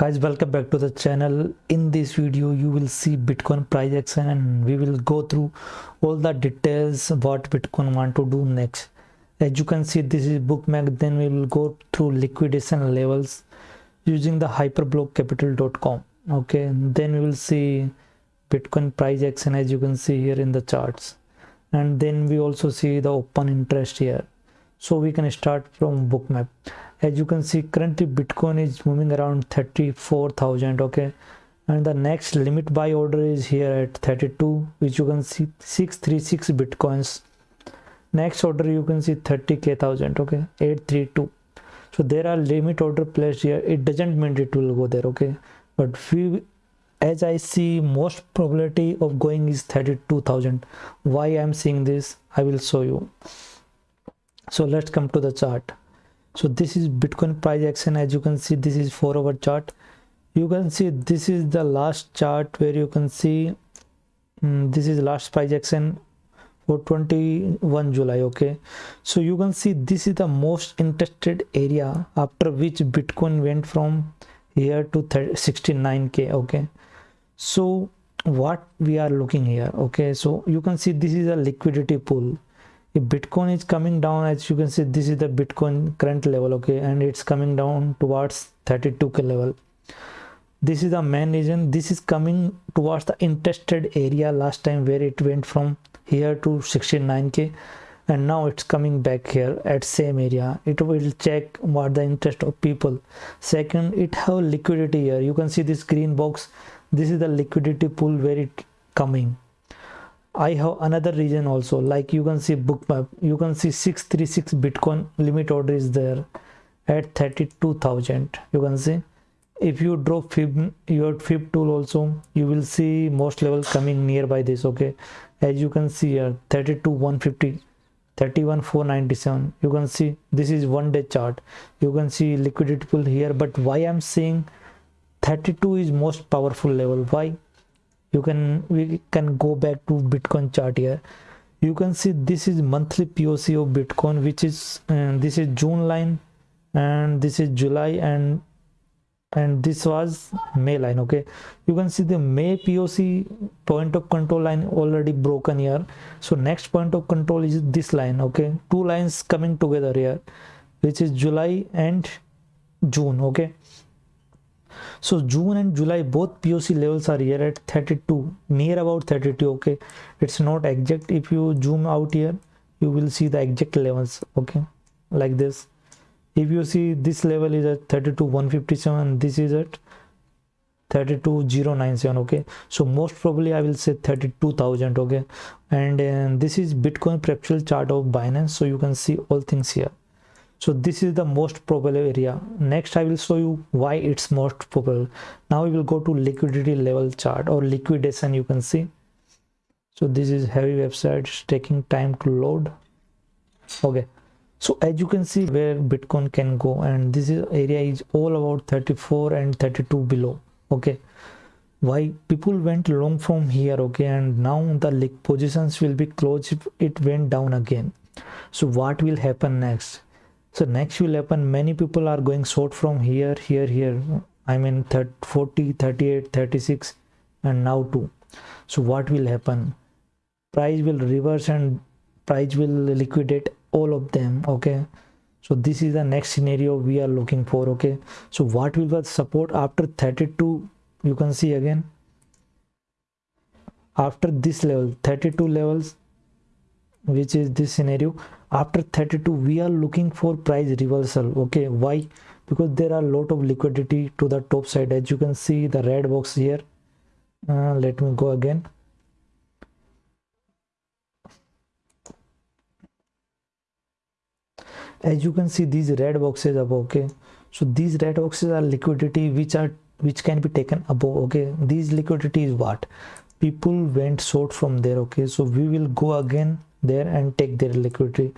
guys welcome back to the channel. In this video you will see bitcoin price action and we will go through all the details what bitcoin want to do next. As you can see this is bookmap then we will go through liquidation levels using the hyperblockcapital.com okay? Then we will see bitcoin price action as you can see here in the charts. And then we also see the open interest here so we can start from bookmap. As you can see currently bitcoin is moving around 34000 okay? And the next limit buy order is here at 32 which you can see 636 bitcoins. Next order you can see 30k thousand okay? 832 so there are limit order placed here. It doesn't mean it will go there okay? But we as i see most probability of going is 32000 why i'm seeing this? I will show you so let's come to the chart. So this is bitcoin price action. As you can see this is four hour chart. You can see this is the last chart where you can see um, this is last price action for 21 july okay? So you can see this is the most interested area after which bitcoin went from here to 69k okay? So what we are looking here okay? So you can see this is a liquidity pool if bitcoin is coming down as you can see this is the bitcoin current level okay and it's coming down towards 32k level. This is the main reason. This is coming towards the interested area last time where it went from here to 69k and now it's coming back here at same area. It will check what the interest of people. Second it have liquidity here. You can see this green box. This is the liquidity pool where it coming I have another reason also. Like you can see bookmap you can see 636 bitcoin limit order is there at 32,000 you can see. If you draw fib your fib tool also you will see most level coming nearby this okay? As you can see here 32 150 31 497 you can see this is one day chart. You can see liquidity pool here but why i'm saying 32 is most powerful level? Why you can we can go back to bitcoin chart here. You can see this is monthly poc of bitcoin which is uh, this is june line and this is july and and this was may line okay? You can see the may poc point of control line already broken here. So next point of control is this line okay? Two lines coming together here which is july and june okay so june and july both poc levels are here at 32 near about 32 okay? It's not exact. If you zoom out here you will see the exact levels okay? Like this. If you see this level is at 32 157 this is at 32097 okay? So most probably i will say 32000 okay? And uh, this is bitcoin perpetual chart of binance so you can see all things here so this is the most probable area. Next i will show you why it's most probable. Now we will go to liquidity level chart or liquidation you can see. So this is heavy website it's taking time to load. Okay. So as you can see where bitcoin can go and this is area is all about 34 and 32 below. Okay. Why people went long from here okay and now the positions will be closed if it went down again. So what will happen next so next will happen. Many people are going short from here here here. I mean 30, 40 38 36 and now 2 so what will happen? Price will reverse and price will liquidate all of them okay? So this is the next scenario we are looking for okay? So what will the support after 32 you can see again? After this level 32 levels which is this scenario after 32 we are looking for price reversal okay? Why? Because there are a lot of liquidity to the top side. As you can see the red box here. Uh, let me go again. As you can see these red boxes above okay? So these red boxes are liquidity which are which can be taken above okay? These liquidity is what? People went short from there okay? So we will go again there and take their liquidity.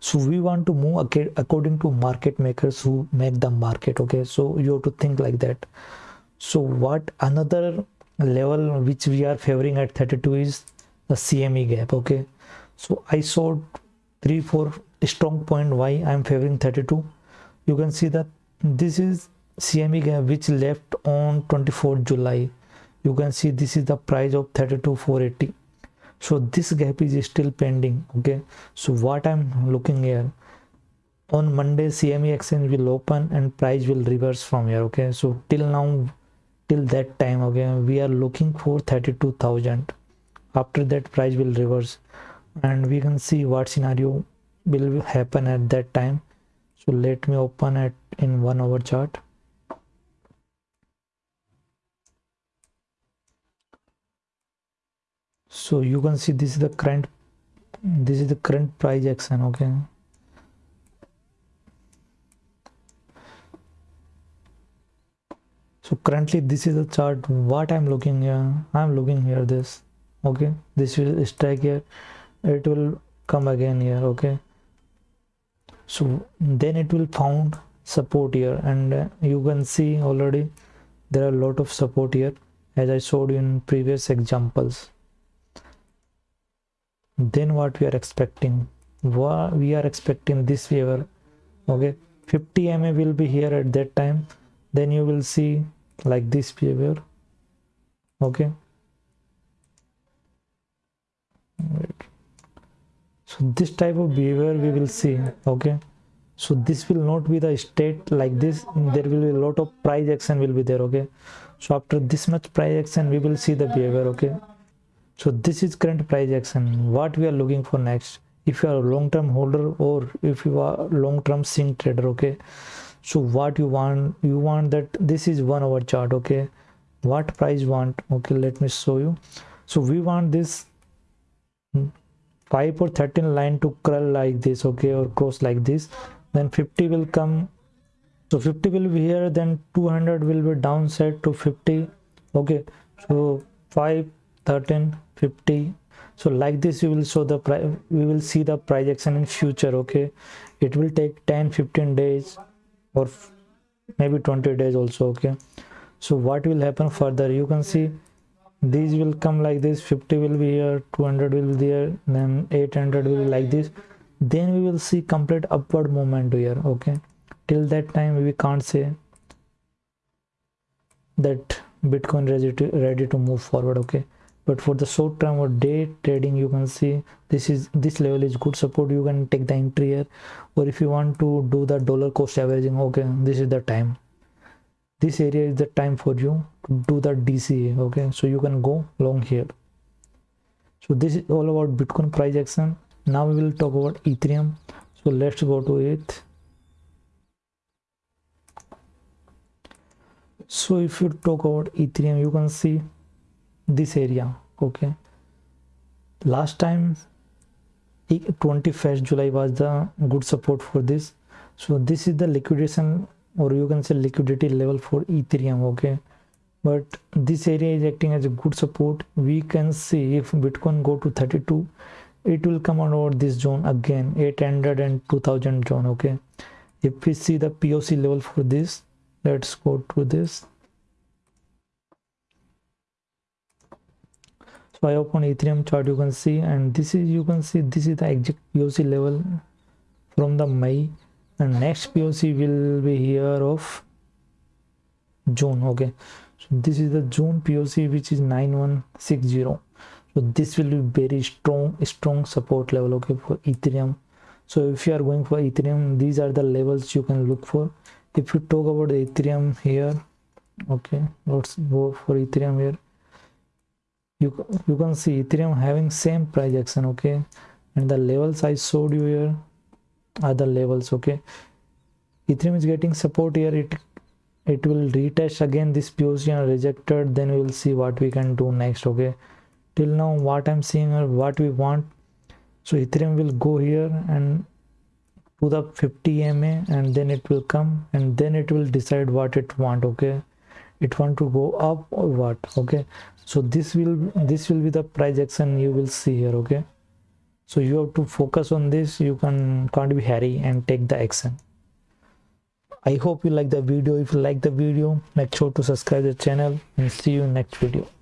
So we want to move according to market makers who make the market okay? So you have to think like that. So what another level which we are favoring at 32 is the cme gap okay? So i saw three four strong point why i'm favoring 32 you can see that this is cme gap which left on 24 july. You can see this is the price of 32480 so this gap is still pending okay? So what i'm looking here on monday cme exchange will open and price will reverse from here okay? So till now till that time okay we are looking for 32000 after that price will reverse. And we can see what scenario will happen at that time. So let me open it in one hour chart so you can see this is the current this is the current price action okay? So currently this is the chart. What i'm looking here i'm looking here this okay? This will strike here. It will come again here okay? So then it will found support here. And uh, you can see already there are a lot of support here as i showed in previous examples then what we are expecting? We are expecting this favor okay 50 ma will be here at that time. Then you will see like this behavior okay. So this type of behavior we will see. Okay. So this will not be the state like this. There will be a lot of price action will be there. Okay. So after this much price action we will see the behavior. Okay so this is current price action. What we are looking for next? If you are a long-term holder or if you are long-term swing trader okay? So what you want you want that this is one hour chart okay? What price want? Okay let me show you. So we want this 5 or 13 line to curl like this okay? Or cross like this. Then 50 will come. So 50 will be here. Then 200 will be downside to 50 okay? So 5 13 50 so like this you will show the price we will see the price action in future okay? It will take 10 15 days or maybe 20 days also okay? So what will happen further? You can see these will come like this 50 will be here 200 will be there then 800 will be like this. Then we will see complete upward movement here okay? Till that time we can't say that bitcoin ready to ready to move forward okay but for the short term or day trading you can see this is this level is good support. You can take the entry here. Or if you want to do the dollar cost averaging okay this is the time. This area is the time for you to do the dca okay? So you can go long here. So this is all about bitcoin price action. Now we will talk about ethereum. So let's go to it. So if you talk about ethereum you can see this area okay? Last time 21st july was the good support for this. So this is the liquidation or you can say liquidity level for ethereum okay? But this area is acting as a good support. We can see if bitcoin go to 32 it will come over this zone again 800 and 2000 zone okay? If we see the poc level for this let's go to this so i open ethereum chart you can see and this is you can see this is the exact poc level from the may. And next poc will be here of june okay. So this is the june poc which is 9160 so this will be very strong strong support level okay for ethereum. So if you are going for ethereum these are the levels you can look for. If you talk about ethereum here okay let's go for ethereum here you you can see ethereum having same price action okay? And the levels i showed you here are the levels okay? Ethereum is getting support here. It it will retest again this position rejected then we will see what we can do next okay? Till now what i'm seeing or what we want. So ethereum will go here and to the 50 ma and then it will come and then it will decide what it want okay it want to go up or what okay? So this will this will be the price action you will see here okay? So you have to focus on this you can can't be hurry and take the action. I hope you like the video. If you like the video make sure to subscribe the channel and see you next video